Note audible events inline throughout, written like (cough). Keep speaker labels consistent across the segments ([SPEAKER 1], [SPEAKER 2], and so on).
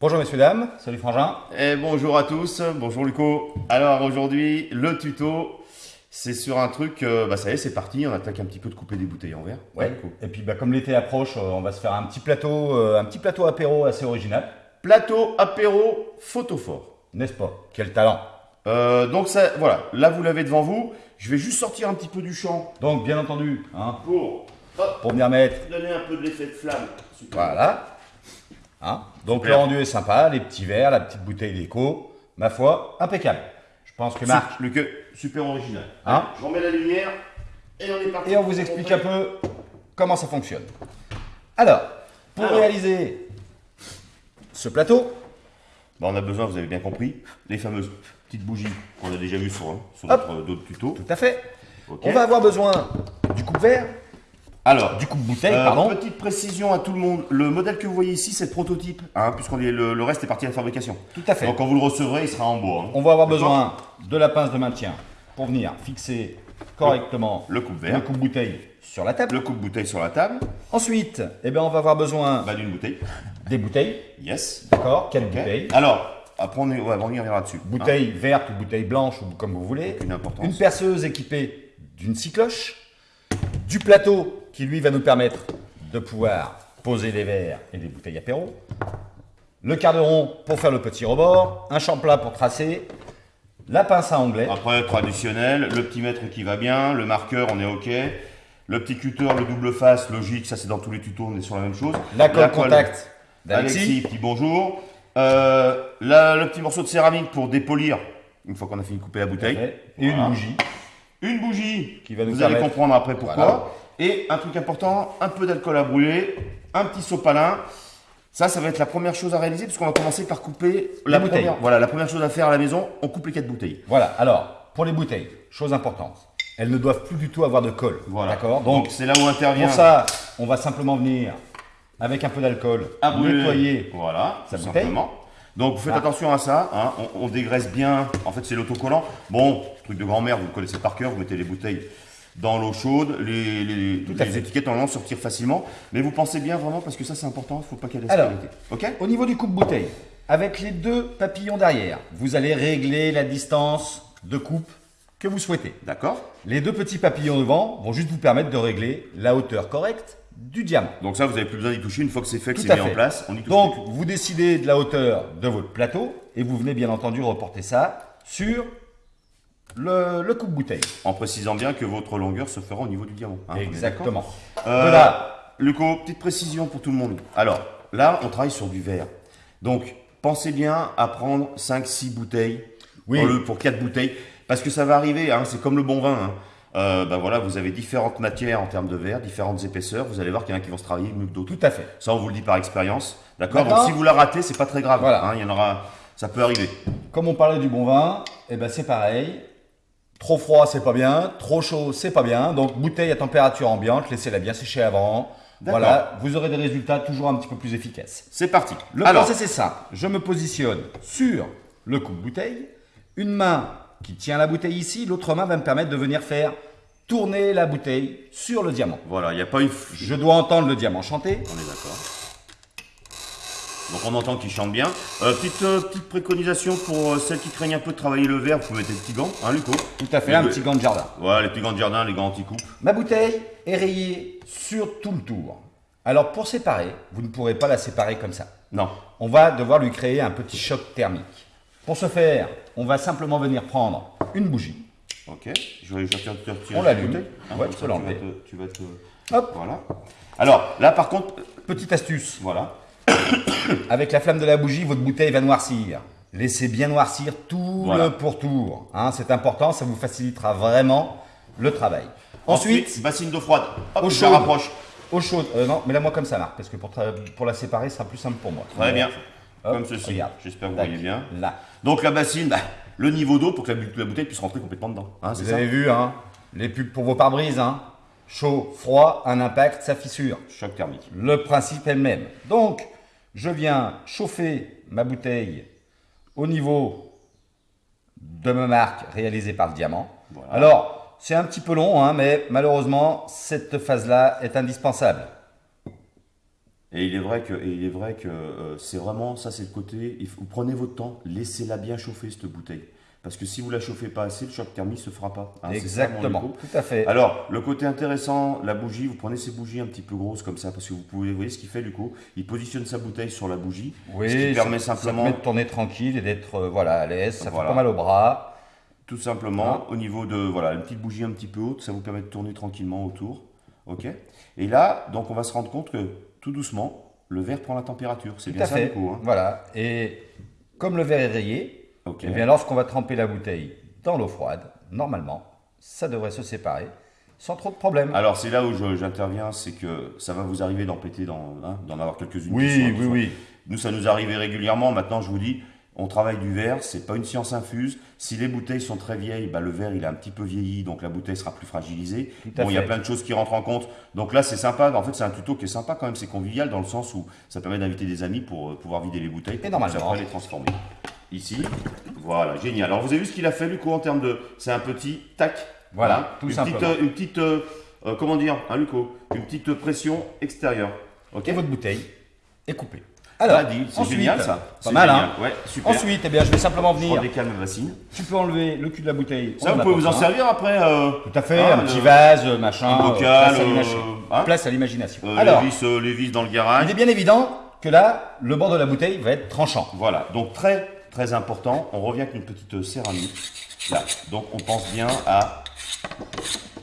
[SPEAKER 1] Bonjour messieurs dames, salut Frangin.
[SPEAKER 2] Et bonjour à tous, bonjour Luco. Alors aujourd'hui, le tuto, c'est sur un truc, euh, bah ça y est, c'est parti, on attaque un petit peu de couper des bouteilles en verre.
[SPEAKER 1] Ouais. Et puis bah, comme l'été approche, euh, on va se faire un petit plateau, euh, un petit plateau apéro assez original,
[SPEAKER 2] Plateau, apéro, photophore.
[SPEAKER 1] n'est-ce pas? Quel talent
[SPEAKER 2] Euh, donc ça, voilà, là vous l'avez devant vous. Je vais juste sortir un petit peu du champ
[SPEAKER 1] Donc bien entendu, hein,
[SPEAKER 2] pour hop,
[SPEAKER 1] pour venir mettre,
[SPEAKER 2] donner un peu de l'effet de flamme. Super.
[SPEAKER 1] voilà. Hein Donc
[SPEAKER 2] Super.
[SPEAKER 1] le rendu est sympa, les petits verres, la petite bouteille d'écho, ma foi, impeccable. Je pense que Marc,
[SPEAKER 2] Su- Luc, super original.
[SPEAKER 1] Hein
[SPEAKER 2] Je remets la lumière et on est parti.
[SPEAKER 1] et on vous explique un peu comment ça fonctionne. Alors, pour
[SPEAKER 2] Alors.
[SPEAKER 1] réaliser ce plateau,
[SPEAKER 2] Bah, on a besoin, vous avez bien compris, les fameuses petites bougies qu'on a déjà vues sur, hein, sur notre d'autres tutos.
[SPEAKER 1] tout à fait, on va avoir besoin du coupe-verre,
[SPEAKER 2] Alors,
[SPEAKER 1] du coupe-bouteille,
[SPEAKER 2] Euh,
[SPEAKER 1] pardon.
[SPEAKER 2] Petite précision à tout le monde, le modèle que vous voyez ici, c'est le prototype, hein, puisqu'on le, le reste est parti à la fabrication.
[SPEAKER 1] Tout à fait.
[SPEAKER 2] Donc quand vous le recevrez, il sera en bois. hein.
[SPEAKER 1] On va avoir besoin de la pince de maintien pour venir fixer correctement
[SPEAKER 2] Le
[SPEAKER 1] le coupe-bouteille sur la table.
[SPEAKER 2] le coupe-bouteille sur la table,
[SPEAKER 1] Ensuite, eh bien, on va avoir besoin
[SPEAKER 2] bah, d'une bouteille.
[SPEAKER 1] des bouteilles,
[SPEAKER 2] Yes.
[SPEAKER 1] d'accord Quatre
[SPEAKER 2] Ok.
[SPEAKER 1] bouteilles.
[SPEAKER 2] Alors, après on, est, ouais, on y reviendra dessus. hein.
[SPEAKER 1] Bouteille verte ou bouteille blanche, ou comme vous voulez.
[SPEAKER 2] Importance.
[SPEAKER 1] Une perceuse équipée d'une scie cloche. Du plateau qui, lui, va nous permettre de pouvoir poser des verres et des bouteilles apéro. Le quart de rond pour faire le petit rebord. Un champ plat pour tracer. La pince à onglet.
[SPEAKER 2] Après, traditionnel, le petit mètre qui va bien, le marqueur, on est OK. Le petit cutter, le double face, logique, ça c'est dans tous les tutos, on est sur la même chose.
[SPEAKER 1] La colle contact
[SPEAKER 2] Alexis,
[SPEAKER 1] d'Alexis.
[SPEAKER 2] petit bonjour. Euh, la- le petit morceau de céramique pour dépolir, une fois qu'on a fini de couper la bouteille.
[SPEAKER 1] Et
[SPEAKER 2] Voilà.
[SPEAKER 1] une bougie.
[SPEAKER 2] Une bougie,
[SPEAKER 1] Qui va nous
[SPEAKER 2] vous allez
[SPEAKER 1] permettre-
[SPEAKER 2] comprendre après pourquoi.
[SPEAKER 1] Voilà.
[SPEAKER 2] Et un truc important, un peu d'alcool à brûler, un petit sopalin. Ça, ça va être la première chose à réaliser, puisqu'on va commencer par couper la
[SPEAKER 1] bouteilles.
[SPEAKER 2] première. Voilà, la première chose à faire à la maison, on coupe les quatre bouteilles.
[SPEAKER 1] Voilà, alors, pour les bouteilles, chose importante, elles ne doivent plus du tout avoir de colle.
[SPEAKER 2] Voilà.
[SPEAKER 1] D'accord
[SPEAKER 2] Donc c'est là où intervient.
[SPEAKER 1] pour ça, on va simplement venir avec un peu d'alcool, nettoyer.
[SPEAKER 2] Voilà,
[SPEAKER 1] sa bouteille.
[SPEAKER 2] simplement. Donc vous faites
[SPEAKER 1] Ah.
[SPEAKER 2] attention à ça, hein, on, on dégraisse bien, en fait c'est l'autocollant. Bon, truc de grand-mère, vous le connaissez par cœur, vous mettez les bouteilles dans l'eau chaude, les, les,
[SPEAKER 1] Tout
[SPEAKER 2] les étiquettes normalement sortir facilement, mais vous pensez bien vraiment parce que ça c'est important, il ne faut pas qu'elle ait
[SPEAKER 1] Alors.
[SPEAKER 2] Ok?
[SPEAKER 1] Au niveau du coupe-bouteille, avec les deux papillons derrière, vous allez régler la distance de coupe que vous souhaitez.
[SPEAKER 2] D'accord
[SPEAKER 1] Les deux petits papillons devant vont juste vous permettre de régler la hauteur correcte du diamant.
[SPEAKER 2] Donc ça vous n'avez plus besoin d'y toucher, une fois que c'est fait, que c'est mis en place, on y touche.
[SPEAKER 1] Donc, vous décidez de la hauteur de votre plateau et vous venez bien entendu reporter ça sur le, le coupe-bouteille.
[SPEAKER 2] En précisant bien que votre longueur se fera au niveau du diamant. hein,
[SPEAKER 1] Exactement.
[SPEAKER 2] Euh,
[SPEAKER 1] De là,
[SPEAKER 2] Luco, petite précision pour tout le monde. Alors, là, on travaille sur du verre. Donc, pensez bien à prendre 5-6 bouteilles
[SPEAKER 1] Oui.
[SPEAKER 2] pour 4 bouteilles. Parce que ça va arriver, hein, c'est comme le bon vin. hein. Euh, ben voilà, vous avez différentes matières en termes de verre, différentes épaisseurs. Vous allez voir qu'il y en a qui vont se travailler mieux que d'autres.
[SPEAKER 1] tout à fait.
[SPEAKER 2] Ça, on vous le dit par expérience. D'accord. Donc, si vous la ratez, c'est pas très grave.
[SPEAKER 1] Voilà.
[SPEAKER 2] hein, il y en aura, ça peut arriver.
[SPEAKER 1] Comme on parlait du bon vin, eh ben c'est pareil. Trop froid, c'est pas bien. Trop chaud, c'est pas bien. Donc bouteille à température ambiante, laissez-la bien sécher avant.
[SPEAKER 2] D'accord.
[SPEAKER 1] Voilà, vous aurez des résultats toujours un petit peu plus efficaces.
[SPEAKER 2] C'est parti.
[SPEAKER 1] Le
[SPEAKER 2] Alors,
[SPEAKER 1] process c'est ça. Je me positionne sur le coupe-bouteille. Une main qui tient la bouteille ici, l'autre main va me permettre de venir faire tourner la bouteille sur le diamant.
[SPEAKER 2] voilà, il n'y a pas une.
[SPEAKER 1] Je dois entendre le diamant chanter.
[SPEAKER 2] On est d'accord. Donc on entend qu'il chante bien. Euh, petite, euh, petite préconisation pour euh, celles qui craignent un peu de travailler le verre, vous pouvez mettre des petits gants, hein Luco
[SPEAKER 1] Tout à fait,
[SPEAKER 2] Les
[SPEAKER 1] un petit gant de jardin.
[SPEAKER 2] Voilà, les petits gants de jardin, les gants anti-coupe.
[SPEAKER 1] Ma bouteille est rayée sur tout le tour. Alors pour séparer, vous ne pourrez pas la séparer comme ça.
[SPEAKER 2] Non.
[SPEAKER 1] On va devoir lui créer un petit choc thermique. Pour ce faire, on va simplement venir prendre une bougie.
[SPEAKER 2] Ok. Je vais retirer
[SPEAKER 1] On
[SPEAKER 2] la
[SPEAKER 1] l'allume.
[SPEAKER 2] bouteille.
[SPEAKER 1] Ouais, tu
[SPEAKER 2] vas te- Tu vas te.
[SPEAKER 1] Hop,
[SPEAKER 2] Voilà. Alors, là par contre,
[SPEAKER 1] petite astuce.
[SPEAKER 2] voilà. (coughs)
[SPEAKER 1] Avec la flamme de la bougie, votre bouteille va noircir. Laissez bien noircir tout
[SPEAKER 2] Voilà.
[SPEAKER 1] le pourtour. Hein, C'est important, ça vous facilitera vraiment le travail. Ensuite,
[SPEAKER 2] bassine d'eau froide. Hop, je
[SPEAKER 1] chaude.
[SPEAKER 2] la rapproche.
[SPEAKER 1] eau chaude. Euh, non, mais là moi comme ça, Marc, parce que pour, pour la séparer, ce sera plus simple pour moi.
[SPEAKER 2] Très bien.
[SPEAKER 1] Hop,
[SPEAKER 2] Comme ceci. J'espère que vous voyez bien.
[SPEAKER 1] Là.
[SPEAKER 2] Donc la bassine, bah, le niveau d'eau pour que la, bouteille puisse rentrer complètement dedans. Hein,
[SPEAKER 1] Vous
[SPEAKER 2] ça
[SPEAKER 1] avez vu, hein, les pubs pour vos pare-brises, hein, chaud, froid, un impact, ça fissure.
[SPEAKER 2] Choc thermique.
[SPEAKER 1] Le principe est le même. Donc, je viens chauffer ma bouteille au niveau de ma marque réalisée par le diamant.
[SPEAKER 2] Voilà.
[SPEAKER 1] Alors, c'est un petit peu long, hein, mais malheureusement, cette phase-là est indispensable.
[SPEAKER 2] Et il est vrai que, et il est vrai que euh, c'est vraiment, ça c'est le côté, il faut- vous prenez votre temps, laissez-la bien chauffer cette bouteille. Parce que si vous la chauffez pas assez, le choc thermique se fera pas. Hein, ça,
[SPEAKER 1] Exactement, tout à fait.
[SPEAKER 2] Alors, le côté intéressant, la bougie, vous prenez ces bougies un petit peu grosses comme ça, parce que vous pouvez, vous voyez ce qu'il fait, Luco? Il positionne sa bouteille sur la bougie,
[SPEAKER 1] oui,
[SPEAKER 2] ce qui
[SPEAKER 1] ça-
[SPEAKER 2] permet simplement,
[SPEAKER 1] de tourner tranquille et d'être euh, voilà, à l'aise. Ça
[SPEAKER 2] Voilà.
[SPEAKER 1] fait pas mal au bras.
[SPEAKER 2] tout simplement, au niveau de, voilà, une petite bougie un petit peu haute, ça vous permet de tourner tranquillement autour, ok? Et là, donc on va se rendre compte que, tout doucement, le verre prend la température. C'est bien ça,
[SPEAKER 1] fait.
[SPEAKER 2] Luco hein
[SPEAKER 1] Voilà. Et comme le verre est rayé, eh bien lorsqu'on va tremper la bouteille dans l'eau froide, normalement, ça devrait se séparer sans trop de problème.
[SPEAKER 2] Alors c'est là où j'interviens, c'est que ça va vous arriver d'en péter, hein, d'en avoir quelques-unes.
[SPEAKER 1] oui, oui, oui.
[SPEAKER 2] Nous, ça nous arrivait régulièrement. Maintenant, je vous dis, on travaille du verre, c'est pas une science infuse. Si les bouteilles sont très vieilles, bah, le verre il est un petit peu vieilli, donc la bouteille sera plus fragilisée. Bon, il y a plein de choses qui rentrent en compte. Donc là, c'est sympa. En fait, c'est un tuto qui est sympa quand même. C'est convivial dans le sens où ça permet d'inviter des amis pour euh, pouvoir vider les bouteilles. pour
[SPEAKER 1] normalement.
[SPEAKER 2] après les transformer. Ici, voilà, génial. Alors vous avez vu ce qu'il a fait, Luco, en termes de, c'est un petit tac.
[SPEAKER 1] Voilà,
[SPEAKER 2] Hein,
[SPEAKER 1] tout
[SPEAKER 2] une
[SPEAKER 1] simplement.
[SPEAKER 2] Petite, euh, une petite, euh, euh, comment dire, hein, Luco, une petite pression extérieure. Ok.
[SPEAKER 1] Et votre bouteille est coupée.
[SPEAKER 2] Alors, c'est
[SPEAKER 1] ensuite,
[SPEAKER 2] génial ça.
[SPEAKER 1] Pas mal,
[SPEAKER 2] génial.
[SPEAKER 1] hein
[SPEAKER 2] Ouais, super.
[SPEAKER 1] Ensuite, eh bien, je vais simplement
[SPEAKER 2] je
[SPEAKER 1] venir. Tu peux enlever le cul de la bouteille.
[SPEAKER 2] Ça, vous pouvez vous en servir après. euh,
[SPEAKER 1] Tout à fait,
[SPEAKER 2] hein,
[SPEAKER 1] un petit vase, machin.
[SPEAKER 2] un
[SPEAKER 1] euh,
[SPEAKER 2] bocal,
[SPEAKER 1] place à
[SPEAKER 2] euh, hein
[SPEAKER 1] l'imagination.
[SPEAKER 2] euh,
[SPEAKER 1] Alors,
[SPEAKER 2] les, vis, euh, les vis dans le
[SPEAKER 1] il
[SPEAKER 2] garage.
[SPEAKER 1] est bien évident que là, le bord de la bouteille va être tranchant.
[SPEAKER 2] Voilà, donc très très important, on revient avec une petite euh, céramique. Là, donc on pense bien à,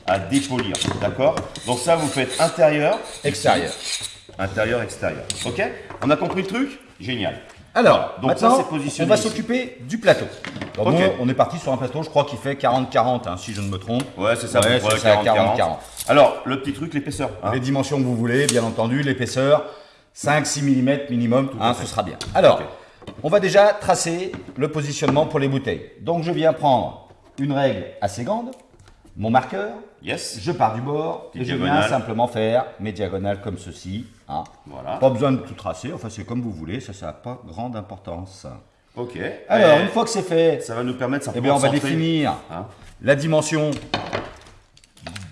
[SPEAKER 2] à dépolir, d'accord? Donc ça, vous faites intérieur,
[SPEAKER 1] Extérieur.
[SPEAKER 2] Intérieur, extérieur. Ok? On a compris le truc? Génial.
[SPEAKER 1] Alors,
[SPEAKER 2] Donc
[SPEAKER 1] maintenant,
[SPEAKER 2] ça,
[SPEAKER 1] on va s'occuper du plateau. Alors,
[SPEAKER 2] Ok.
[SPEAKER 1] nous, on est parti sur un plateau, je crois qu'il fait 40-40, hein, si je ne me trompe.
[SPEAKER 2] Ouais, c'est ça,
[SPEAKER 1] Ouais, c'est ça,
[SPEAKER 2] 40,
[SPEAKER 1] 40.
[SPEAKER 2] Alors, le petit truc, l'épaisseur. hein.
[SPEAKER 1] Les dimensions que vous voulez, bien entendu, l'épaisseur, 5-6 mm minimum,
[SPEAKER 2] à
[SPEAKER 1] hein, ce sera bien. Alors, on va déjà tracer le positionnement pour les bouteilles. Donc, je viens prendre une règle assez grande, mon marqueur,
[SPEAKER 2] Yes.
[SPEAKER 1] je pars du bord et je viens simplement faire mes diagonales comme ceci. hein.
[SPEAKER 2] Voilà.
[SPEAKER 1] Pas besoin de tout tracer, enfin c'est comme vous voulez, ça, ça n'a pas grande importance.
[SPEAKER 2] Ok.
[SPEAKER 1] Alors,
[SPEAKER 2] Et
[SPEAKER 1] une fois que c'est fait,
[SPEAKER 2] ça va nous permettre
[SPEAKER 1] eh bien, on va
[SPEAKER 2] centrer.
[SPEAKER 1] définir
[SPEAKER 2] Hein.
[SPEAKER 1] la dimension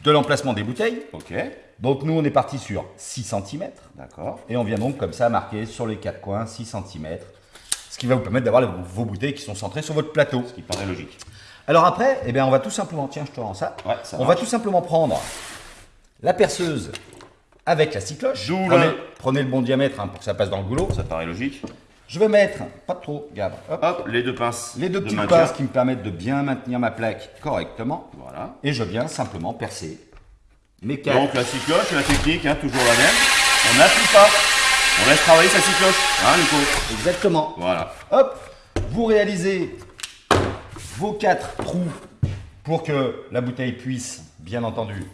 [SPEAKER 1] de l'emplacement des bouteilles.
[SPEAKER 2] Ok.
[SPEAKER 1] Donc nous, on est parti sur 6 cm.
[SPEAKER 2] D'accord.
[SPEAKER 1] Et on vient donc comme ça marquer sur les quatre coins 6 cm. Ce qui va vous permettre d'avoir vos bouteilles qui sont centrées sur votre plateau.
[SPEAKER 2] Ce qui paraît logique.
[SPEAKER 1] Alors après, eh bien, on va tout simplement, tiens, je te rends ça.
[SPEAKER 2] Ouais, ça
[SPEAKER 1] on
[SPEAKER 2] marche.
[SPEAKER 1] va tout simplement prendre la perceuse avec la scie cloche.
[SPEAKER 2] D'où
[SPEAKER 1] Prenez, prenez le bon diamètre hein, pour que ça passe dans le goulot.
[SPEAKER 2] Ça paraît logique.
[SPEAKER 1] Je vais mettre, pas trop, Gab, hop,
[SPEAKER 2] Hop, les deux pinces.
[SPEAKER 1] les deux
[SPEAKER 2] de
[SPEAKER 1] petites
[SPEAKER 2] maintien.
[SPEAKER 1] pinces qui me permettent de bien maintenir ma plaque correctement.
[SPEAKER 2] Voilà.
[SPEAKER 1] Et je viens simplement percer mes quatre.
[SPEAKER 2] Donc la cycloche, la technique, hein, toujours la même. On n'appuie pas. On laisse travailler sa cycloche. Hein, Nico?
[SPEAKER 1] Exactement.
[SPEAKER 2] Voilà.
[SPEAKER 1] Hop, vous réalisez vos quatre trous pour que la bouteille puisse, bien entendu,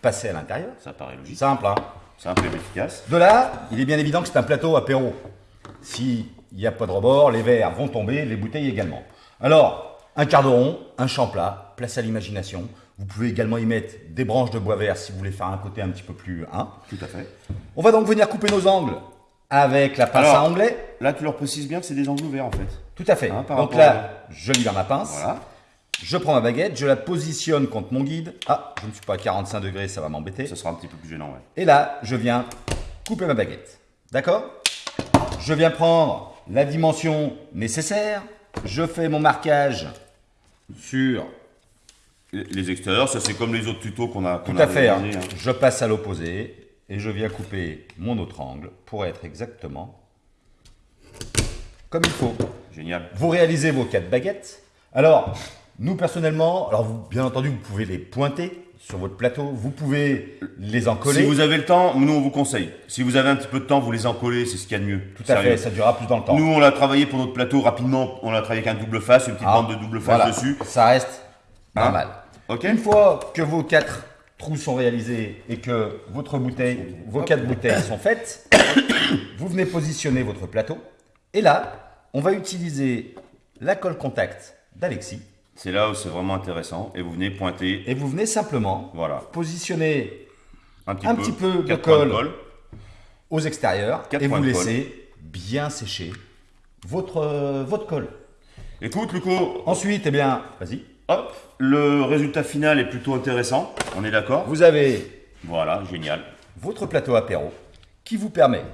[SPEAKER 1] passer à l'intérieur.
[SPEAKER 2] Ça paraît logique.
[SPEAKER 1] Simple, hein
[SPEAKER 2] Simple et efficace.
[SPEAKER 1] De là, il est bien évident que c'est un plateau apéro. S'il n'y a pas de rebord, les verres vont tomber, les bouteilles également. Alors, un quart de rond, un champ plat, place à l'imagination. Vous pouvez également y mettre des branches de bois vert si vous voulez faire un côté un petit peu plus... Hein.
[SPEAKER 2] Tout à fait.
[SPEAKER 1] On va donc venir couper nos angles avec la pince
[SPEAKER 2] Alors,
[SPEAKER 1] à onglet.
[SPEAKER 2] Là, tu leur précises bien que c'est des angles ouverts en fait.
[SPEAKER 1] Tout à fait.
[SPEAKER 2] Hein,
[SPEAKER 1] donc là, je libère ma pince.
[SPEAKER 2] Voilà.
[SPEAKER 1] Je prends ma baguette, je la positionne contre mon guide. Ah, je ne suis pas à 45 degrés, ça va m'embêter.
[SPEAKER 2] Ça sera un petit peu plus gênant, ouais.
[SPEAKER 1] Et là, je viens couper ma baguette. D'accord? Je viens prendre la dimension nécessaire. Je fais mon marquage sur.
[SPEAKER 2] Les- extérieurs, ça c'est comme les autres tutos qu'on a, qu'on
[SPEAKER 1] Tout à fait. hein.
[SPEAKER 2] hein.
[SPEAKER 1] Je passe à l'opposé et je viens couper mon autre angle pour être exactement comme il faut.
[SPEAKER 2] Génial.
[SPEAKER 1] Vous réalisez vos quatre baguettes. Alors, nous personnellement, alors vous, bien entendu, vous pouvez les pointer sur votre plateau. Vous pouvez les encoller.
[SPEAKER 2] Si vous avez le temps, nous on vous conseille. Si vous avez un petit peu de temps, vous les encollez, c'est ce qu'il y a de mieux.
[SPEAKER 1] Tout à fait, ça durera plus dans le temps.
[SPEAKER 2] Nous, on l'a travaillé pour notre plateau rapidement. On l'a travaillé avec un double face, une petite
[SPEAKER 1] Ah,
[SPEAKER 2] bande de double face
[SPEAKER 1] voilà.
[SPEAKER 2] dessus.
[SPEAKER 1] Ça reste pas
[SPEAKER 2] Hein
[SPEAKER 1] mal.
[SPEAKER 2] Ok
[SPEAKER 1] Une fois que vos quatre trous sont réalisés et que votre bouteille, vos quatre bouteilles sont faites, (coughs) vous venez positionner votre plateau. Et là, on va utiliser la colle contact d'Alexis.
[SPEAKER 2] C'est là où c'est vraiment intéressant. Et vous venez pointer,
[SPEAKER 1] Et vous venez simplement
[SPEAKER 2] voilà,
[SPEAKER 1] positionner
[SPEAKER 2] un petit
[SPEAKER 1] Un
[SPEAKER 2] peu,
[SPEAKER 1] petit peu de colle. aux extérieurs
[SPEAKER 2] Quatre
[SPEAKER 1] et vous laissez bien sécher votre, euh, votre colle.
[SPEAKER 2] Écoute, Luco,
[SPEAKER 1] Ensuite, eh bien, vas-y.
[SPEAKER 2] hop, le résultat final est plutôt intéressant. On est d'accord?
[SPEAKER 1] Vous avez
[SPEAKER 2] Voilà, génial.
[SPEAKER 1] votre plateau apéro qui vous permet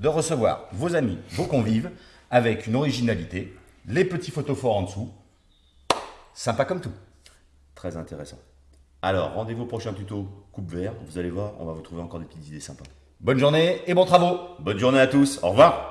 [SPEAKER 1] de recevoir vos amis, vos convives, avec une originalité, les petits photophores en dessous. Sympa comme tout.
[SPEAKER 2] Très intéressant. Alors, rendez-vous au prochain tuto coupe vert. Vous allez voir, on va vous trouver encore des petites idées sympas.
[SPEAKER 1] Bonne journée et bons travaux
[SPEAKER 2] Bonne journée à tous. Au revoir.